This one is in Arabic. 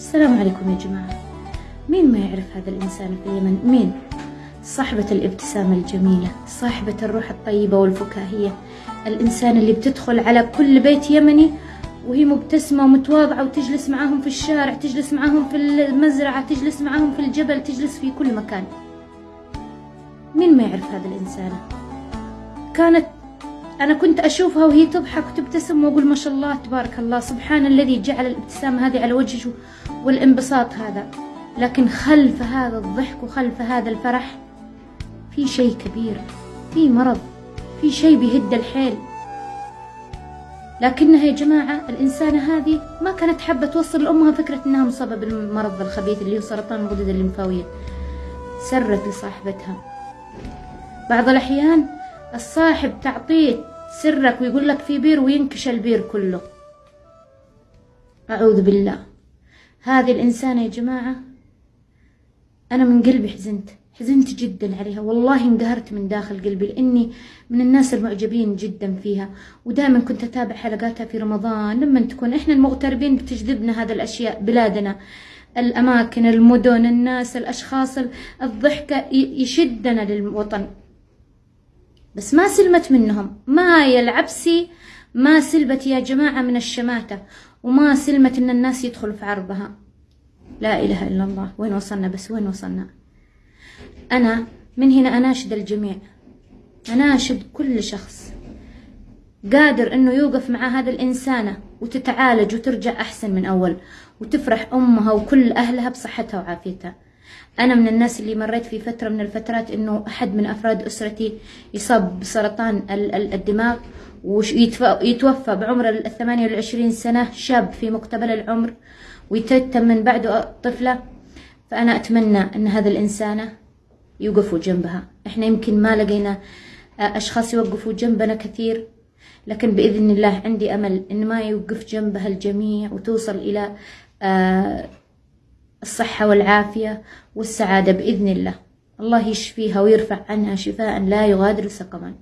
السلام عليكم يا جماعة. مين ما يعرف هذا الإنسان في اليمن؟ مين؟ صاحبة الابتسامة الجميلة صاحبة الروح الطيبة والفكاهية الإنسان اللي بتدخل على كل بيت يمني وهي مبتسمة ومتواضعة وتجلس معاهم في الشارع تجلس معاهم في المزرعة تجلس معاهم في الجبل تجلس في كل مكان. مين ما يعرف هذا الإنسان؟ كانت أنا كنت أشوفها وهي تضحك وتبتسم وأقول ما شاء الله تبارك الله سبحان الذي جعل الابتسامة هذه على وجهه والانبساط هذا. لكن خلف هذا الضحك وخلف هذا الفرح في شيء كبير في مرض في شيء بيهد الحيل. لكنها يا جماعة الإنسانة هذه ما كانت حابة توصل لأمها فكرة أنها مصابة بالمرض الخبيث اللي هو سرطان الغدد الليمفاوية. سرت لصاحبتها. بعض الأحيان الصاحب تعطيه سرك ويقول لك في بير وينكش البير كله. أعوذ بالله. هذه الإنسانة يا جماعة أنا من قلبي حزنت حزنت جدا عليها. والله انقهرت من داخل قلبي لأني من الناس المعجبين جدا فيها. ودائما كنت أتابع حلقاتها في رمضان. لما تكون إحنا المغتربين بتجذبنا هذه الأشياء بلادنا. الأماكن المدن الناس الأشخاص الضحكة يشدنا للوطن. بس ما سلمت منهم. ما العبسي ما سلبت يا جماعة من الشماتة وما سلمت إن الناس يدخلوا في عرضها. لا إله إلا الله. وين وصلنا بس؟ وين وصلنا؟ أنا من هنا أناشد الجميع. أناشد كل شخص. قادر أنه يوقف مع هذا الإنسانة وتتعالج وترجع أحسن من أول وتفرح أمها وكل أهلها بصحتها وعافيتها. أنا من الناس اللي مريت في فترة من الفترات إنه أحد من أفراد أسرتي يصاب بسرطان الدماغ ويتوفى بعمر الثمانية والعشرين سنة شاب في مقتبل العمر ويتتم من بعده طفلة. فأنا أتمنى أن هذا الإنسانة يوقفوا جنبها. إحنا يمكن ما لقينا أشخاص يوقفوا جنبنا كثير لكن بإذن الله عندي أمل إن ما يوقف جنبها الجميع وتوصل إلى آه، الصحة والعافية والسعادة بإذن الله. الله يشفيها ويرفع عنها شفاء لا يغادر سقما.